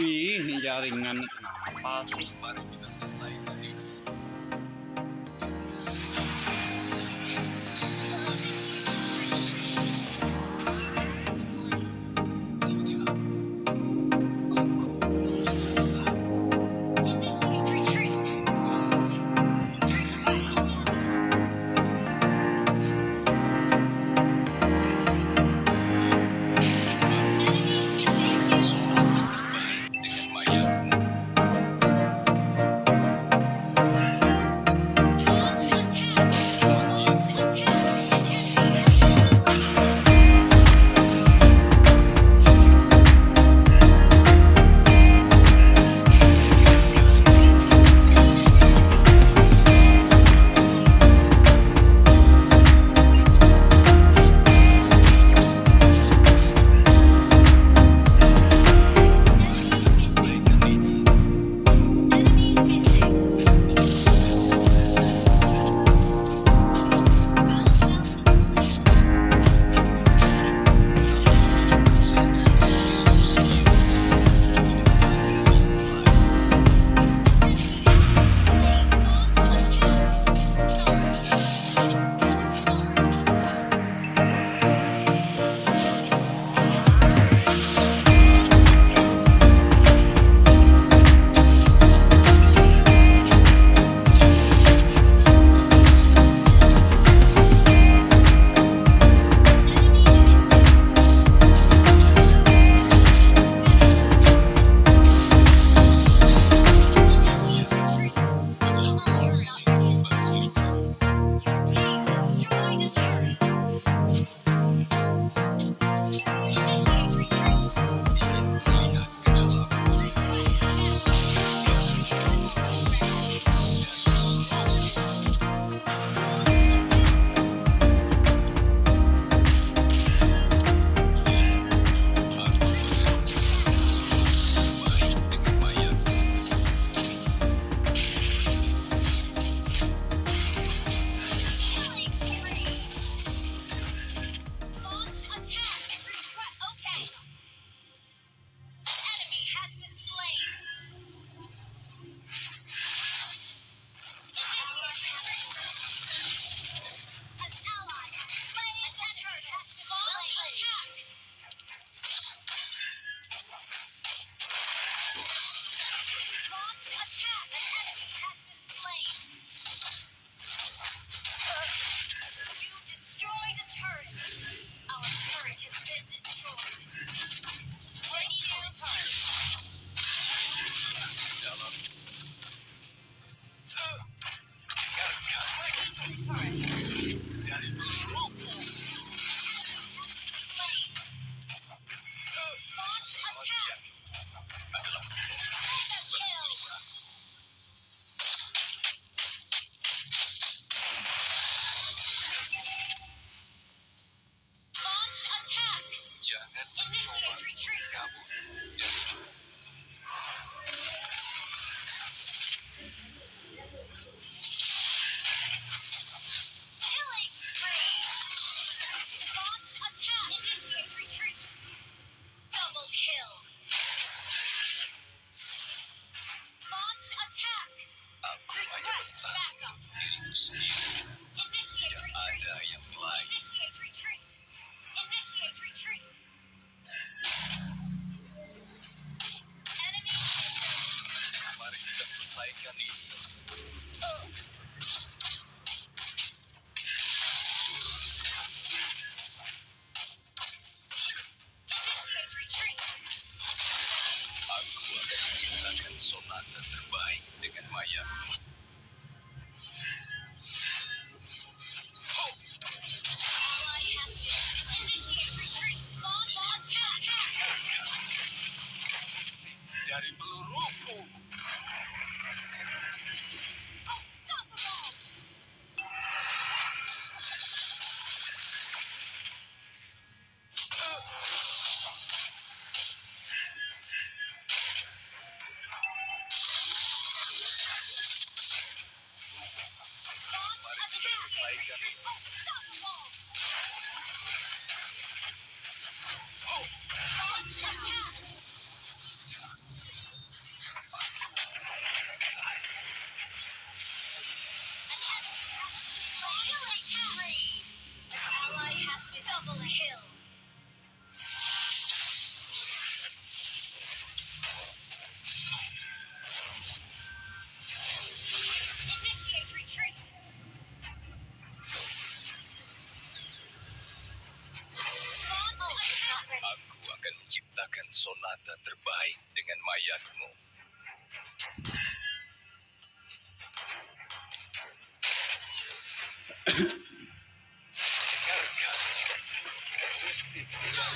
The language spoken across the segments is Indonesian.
Ih, jaringan kenapa sih?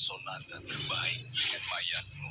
sonata terbaik dengan mayatmu.